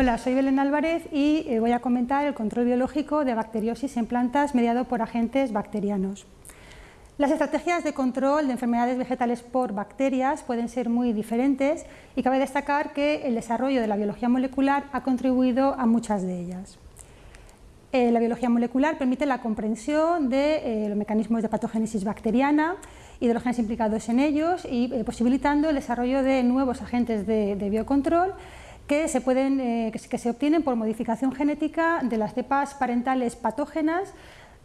Hola, soy Belén Álvarez y eh, voy a comentar el control biológico de bacteriosis en plantas mediado por agentes bacterianos. Las estrategias de control de enfermedades vegetales por bacterias pueden ser muy diferentes y cabe destacar que el desarrollo de la biología molecular ha contribuido a muchas de ellas. Eh, la biología molecular permite la comprensión de eh, los mecanismos de patogénesis bacteriana y de los genes implicados en ellos y posibilitando el desarrollo de nuevos agentes de biocontrol que se, pueden, eh, que se obtienen por modificación genética de las cepas parentales patógenas,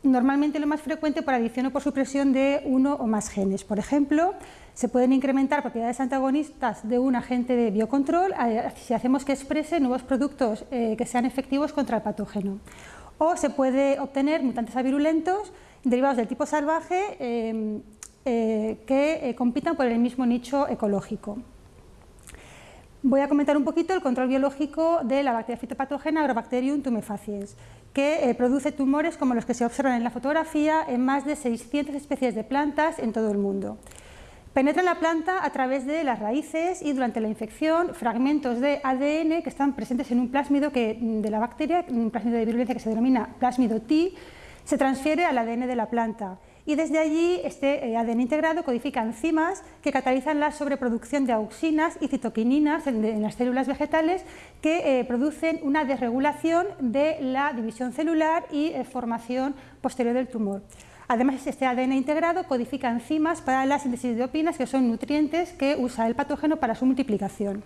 normalmente lo más frecuente por adición o por supresión de uno o más genes. Por ejemplo, se pueden incrementar propiedades antagonistas de un agente de biocontrol eh, si hacemos que exprese nuevos productos eh, que sean efectivos contra el patógeno. O se puede obtener mutantes avirulentos derivados del tipo salvaje que compitan por el mismo nicho ecológico. Voy a comentar un poquito el control biológico de la bacteria fitopatógena Agrobacterium tumefaciens, que eh, produce tumores como los que se observan en la fotografía en más de 600 especies de plantas en todo el mundo. Penetra en la planta a través de las raíces y durante la infección fragmentos de ADN que están presentes en un plásmido que, de la bacteria, un plásmido de virulencia que se denomina plásmido T, se transfiere al ADN de la planta y desde allí este eh, ADN integrado codifica enzimas que catalizan la sobreproducción de auxinas y citoquininas en, las células vegetales que eh, producen una desregulación de la división celular y eh, formación posterior del tumor. Además, este ADN integrado codifica enzimas para la síntesis de opinas, que son nutrientes que usa el patógeno para su multiplicación.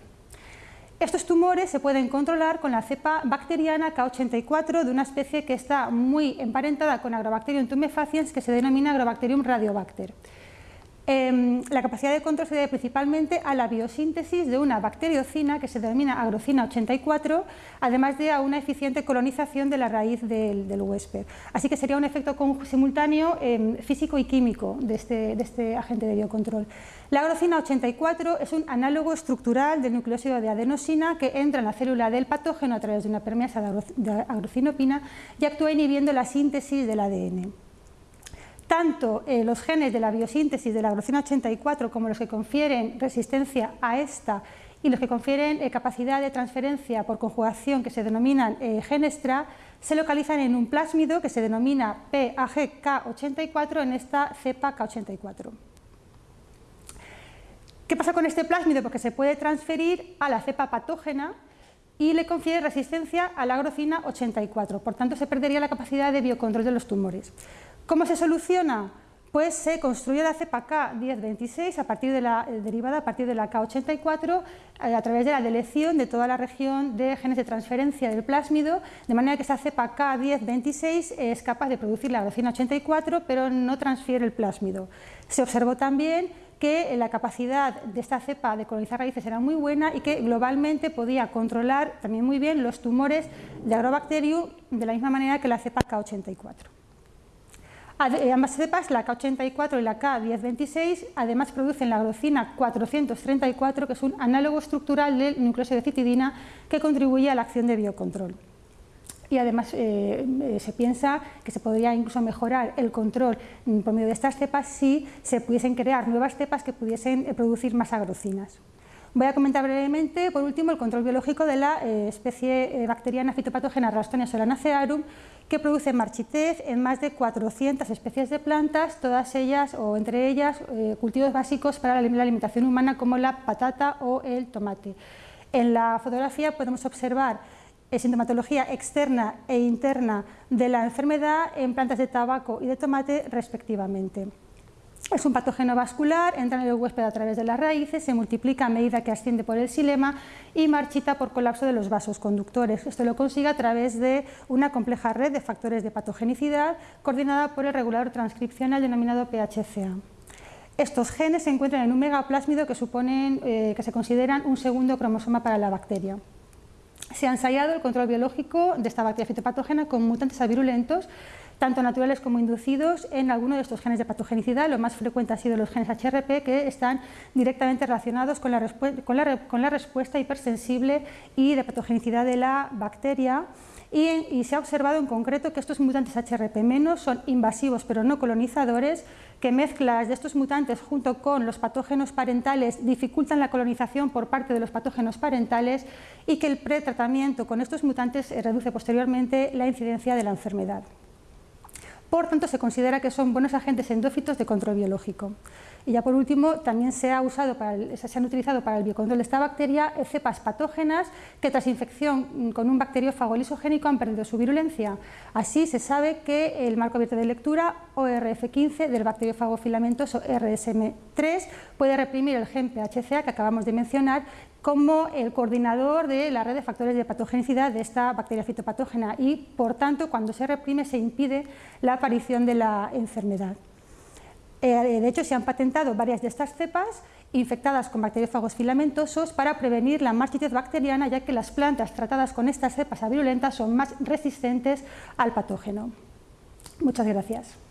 Estos tumores se pueden controlar con la cepa bacteriana K84 de una especie que está muy emparentada con Agrobacterium tumefaciens que se denomina Agrobacterium radiobacter. Em, la capacidad de control se debe principalmente a la biosíntesis de una bacteriocina que se denomina agrocina 84, además de a una eficiente colonización de la raíz del, huésped. Así que sería un efecto simultáneo em, físico y químico de este, de este, agente de biocontrol. La agrocina 84 es un análogo estructural del nucleósido de adenosina que entra en la célula del patógeno a través de una permeasa de agrocinopina y actúa inhibiendo la síntesis del ADN tanto eh, los genes de la biosíntesis de la agrocina 84 como los que confieren resistencia a esta y los que confieren eh, capacidad de transferencia por conjugación que se denominan eh, genestra se localizan en un plásmido que se denomina PAGK84 en esta cepa K84. ¿Qué pasa con este plásmido? Porque se puede transferir a la cepa patógena y le confiere resistencia a la agrocina 84, por tanto se perdería la capacidad de biocontrol de los tumores. ¿Cómo se soluciona? Pues se construye la cepa K1026 a partir de la eh, derivada a partir de la K84 eh, a través de la delección de toda la región de genes de transferencia del plásmido, de manera que esa cepa K1026 es capaz de producir la grocina 84 pero no transfiere el plásmido. Se observó también que la capacidad de esta cepa de colonizar raíces era muy buena y que globalmente podía controlar también muy bien los tumores de Agrobacterium de la misma manera que la cepa K84. Eh, ambas cepas, la K84 y la K1026, además producen la agrocina 434, que es un análogo estructural del nucleósido de citidina que contribuye a la acción de biocontrol. Y además eh, eh, se piensa que se podría incluso mejorar el control por medio de estas cepas si se pudiesen crear nuevas cepas que pudiesen producir más agrocinas. Voy a comentar brevemente, por último, el control biológico de la especie bacteriana fitopatógena Rastonia solanacearum, que produce marchitez en más de 400 especies de plantas, todas ellas o entre ellas eh, cultivos básicos para la alimentación humana como la patata o el tomate. En la fotografía podemos observar sintomatología externa e interna de la enfermedad en plantas de tabaco y de tomate respectivamente. Es un patógeno vascular, entra en el huésped a través de las raíces, se multiplica a medida que asciende por el xilema y marchita por colapso de los vasos conductores. Esto lo consigue a través de una compleja red de factores de patogenicidad coordinada por el regulador transcripcional denominado PHCA. Estos genes se encuentran en un megaplásmido que, suponen, eh, que se consideran un segundo cromosoma para la bacteria. Se ha ensayado el control biológico de esta bacteria fitopatógena con mutantes avirulentos tanto naturales como inducidos, en alguno de estos genes de patogenicidad. Lo más frecuente ha sido los genes HRP, que están directamente relacionados con la, con la, con respuesta hipersensible y de patogenicidad de la bacteria. Y, se ha observado en concreto que estos mutantes HRP- son invasivos pero no colonizadores, que mezclas de estos mutantes junto con los patógenos parentales dificultan la colonización por parte de los patógenos parentales y que el pretratamiento con estos mutantes reduce posteriormente la incidencia de la enfermedad. Por tanto, se considera que son buenos agentes endófitos de control biológico. Y ya por último, también se, ha usado se han utilizado para el biocontrol de esta bacteria cepas patógenas que tras infección con un bacteriófago lisogénico han perdido su virulencia. Así se sabe que el marco abierto de lectura ORF15 del bacteriófago filamentoso RSM3 puede reprimir el gen PHCA que acabamos de mencionar como el coordinador de la red de factores de patogenicidad de esta bacteria fitopatógena y, por tanto, cuando se reprime se impide la aparición de la enfermedad. Eh, de hecho, se han patentado varias de estas cepas infectadas con bacteriófagos filamentosos para prevenir la marchitez bacteriana, ya que las plantas tratadas con estas cepas avirulentas son más resistentes al patógeno. Muchas gracias.